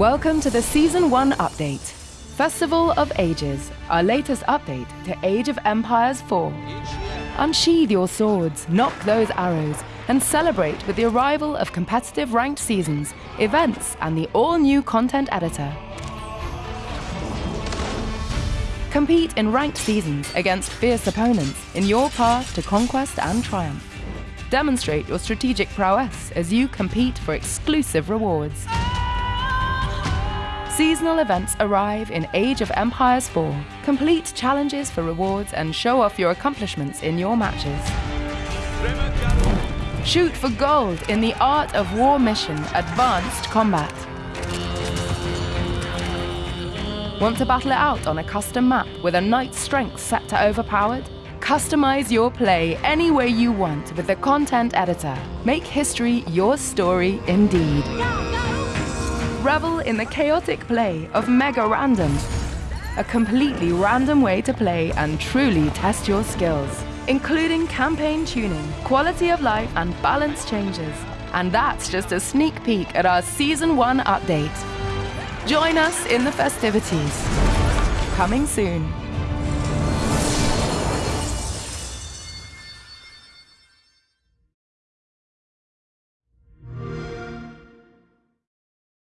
Welcome to the Season 1 update. Festival of Ages, our latest update to Age of Empires 4. Unsheathe your swords, nock those arrows, and celebrate with the arrival of competitive ranked seasons, events, and the all-new content editor. Compete in ranked seasons against fierce opponents in your path to conquest and triumph. Demonstrate your strategic prowess as you compete for exclusive rewards. Seasonal events arrive in Age of Empires 4. Complete challenges for rewards and show off your accomplishments in your matches. Shoot for gold in the Art of War mission Advanced Combat. Want to battle it out on a custom map with a knight's strength set to overpowered? Customize your play any way you want with the content editor. Make history your story indeed. Revel in the chaotic play of Mega Random, a completely random way to play and truly test your skills, including campaign tuning, quality of life, and balance changes. And that's just a sneak peek at our Season 1 update. Join us in the festivities. Coming soon.